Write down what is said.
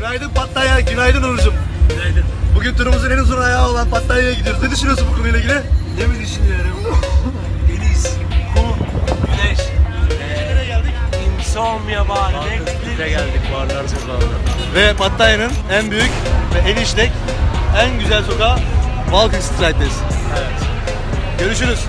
Günaydın Pattaya, günaydın Onurcuğum. Günaydın. Bugün turumuzun en uzun ayağı olan Pattaya'ya gidiyoruz. Ne düşünüyorsun bu konuyla ilgili? Ne mi düşünüyorum? Deniz, kum, güneş. Nereye geldik? Ee, insomnia var. Renkli. geldik. Barlar sokağına. Ve Pattaya'nın en büyük ve en işlek, en güzel sokağı Walking Street'teyiz. Evet. Görüşürüz.